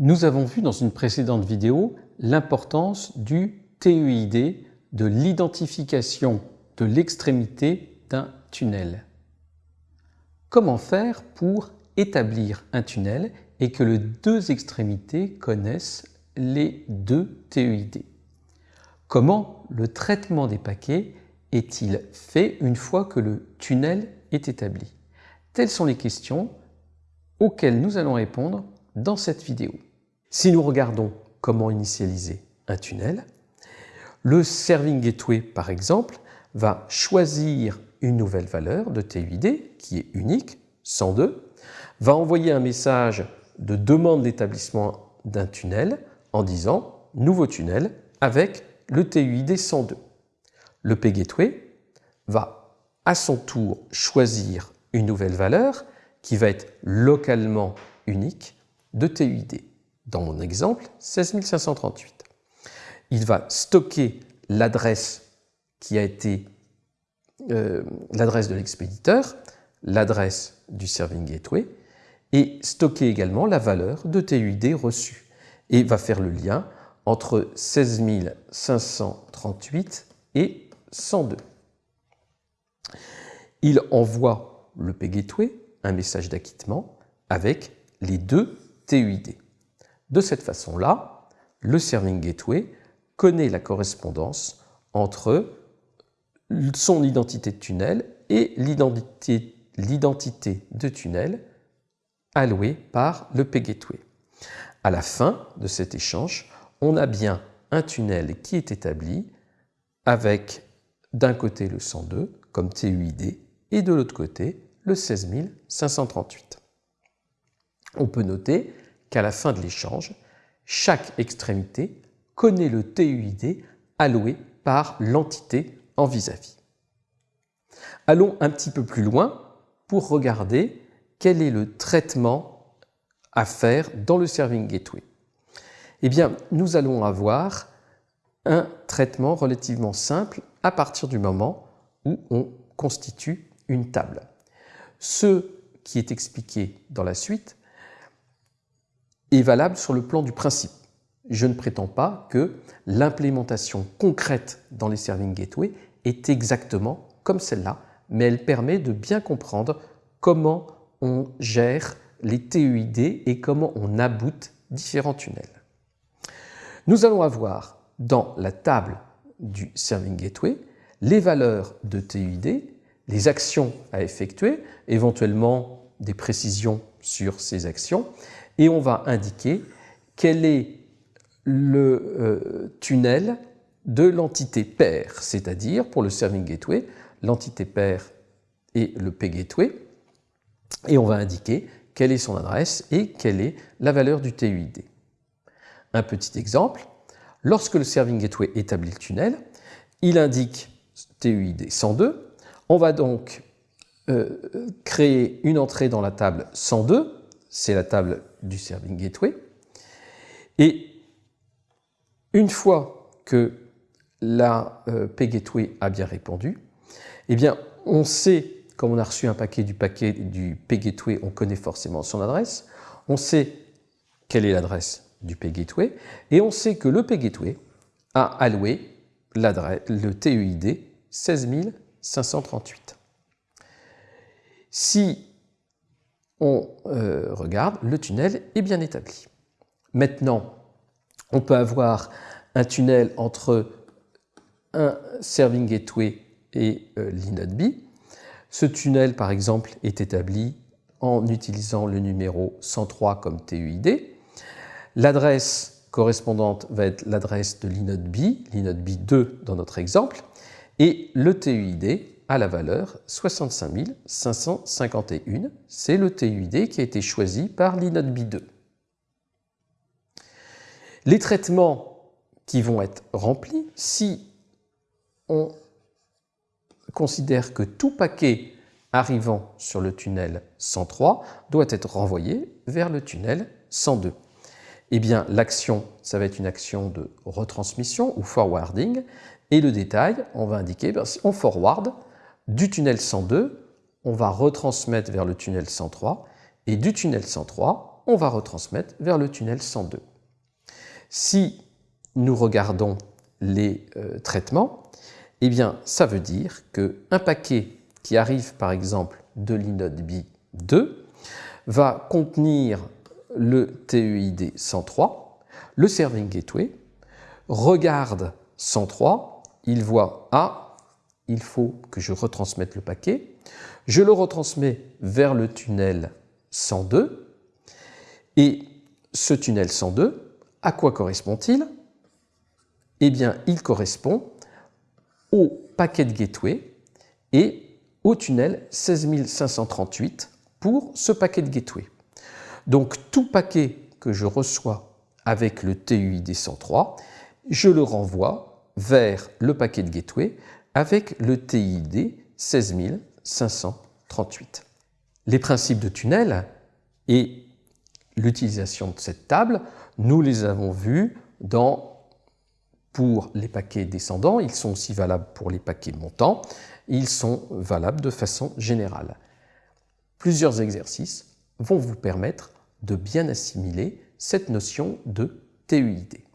Nous avons vu dans une précédente vidéo l'importance du TEID, de l'identification de l'extrémité d'un tunnel. Comment faire pour établir un tunnel et que les deux extrémités connaissent les deux TEID Comment le traitement des paquets est-il fait une fois que le tunnel est établi? Telles sont les questions auxquelles nous allons répondre dans cette vidéo. Si nous regardons comment initialiser un tunnel, le Serving Gateway, par exemple, va choisir une nouvelle valeur de TUID qui est unique, 102, va envoyer un message de demande d'établissement d'un tunnel en disant « nouveau tunnel » avec le TUID 102. Le P-Gateway va à son tour choisir une nouvelle valeur qui va être localement unique de TUID dans mon exemple, 16538. Il va stocker l'adresse qui a été euh, l'adresse de l'expéditeur, l'adresse du serving gateway, et stocker également la valeur de TUID reçue, et va faire le lien entre 16538 et 102. Il envoie le P-Gateway, un message d'acquittement, avec les deux TUID. De cette façon-là, le Serving Gateway connaît la correspondance entre son identité de tunnel et l'identité de tunnel allouée par le P-Gateway. À la fin de cet échange, on a bien un tunnel qui est établi avec d'un côté le 102 comme TUID et de l'autre côté le 16538. On peut noter qu'à la fin de l'échange, chaque extrémité connaît le TUID alloué par l'entité en vis-à-vis. Allons un petit peu plus loin pour regarder quel est le traitement à faire dans le Serving Gateway. Eh bien, nous allons avoir un traitement relativement simple à partir du moment où on constitue une table. Ce qui est expliqué dans la suite est valable sur le plan du principe. Je ne prétends pas que l'implémentation concrète dans les Serving Gateway est exactement comme celle-là, mais elle permet de bien comprendre comment on gère les TUID et comment on aboute différents tunnels. Nous allons avoir dans la table du Serving Gateway les valeurs de TUID, les actions à effectuer, éventuellement des précisions sur ces actions, et on va indiquer quel est le euh, tunnel de l'entité pair, c'est-à-dire pour le Serving Gateway, l'entité pair est le P-Gateway, et on va indiquer quelle est son adresse et quelle est la valeur du TUID. Un petit exemple, lorsque le Serving Gateway établit le tunnel, il indique TUID 102, on va donc euh, créer une entrée dans la table 102, c'est la table du Serving Gateway. Et une fois que la euh, P-Gateway a bien répondu, eh bien, on sait, comme on a reçu un paquet du paquet du P-Gateway, on connaît forcément son adresse, on sait quelle est l'adresse du P-Gateway, et on sait que le P-Gateway a alloué le TUID 16538. Si on euh, regarde, le tunnel est bien établi. Maintenant, on peut avoir un tunnel entre un serving gateway et euh, l'inode B. Ce tunnel, par exemple, est établi en utilisant le numéro 103 comme TUID. L'adresse correspondante va être l'adresse de l'inode B, l'inode B2 dans notre exemple, et le TUID à la valeur 65 551. C'est le TUID qui a été choisi par l'inode B2. Les traitements qui vont être remplis, si on considère que tout paquet arrivant sur le tunnel 103 doit être renvoyé vers le tunnel 102. Eh bien, l'action, ça va être une action de retransmission ou forwarding. Et le détail, on va indiquer, ben, on forward, du tunnel 102, on va retransmettre vers le tunnel 103, et du tunnel 103, on va retransmettre vers le tunnel 102. Si nous regardons les euh, traitements, eh bien, ça veut dire qu'un paquet qui arrive par exemple de l'inode B2 va contenir le TEID 103, le Serving Gateway regarde 103, il voit Ah, il faut que je retransmette le paquet, je le retransmets vers le tunnel 102, et ce tunnel 102, à quoi correspond-il? Eh bien, il correspond au paquet de gateway et au tunnel 16538 pour ce paquet de gateway. Donc tout paquet que je reçois avec le TUID 103, je le renvoie vers le paquet de gateway avec le TID 16538. Les principes de tunnel et l'utilisation de cette table, nous les avons vus dans pour les paquets descendants, ils sont aussi valables pour les paquets montants, ils sont valables de façon générale. Plusieurs exercices vont vous permettre de bien assimiler cette notion de TUID.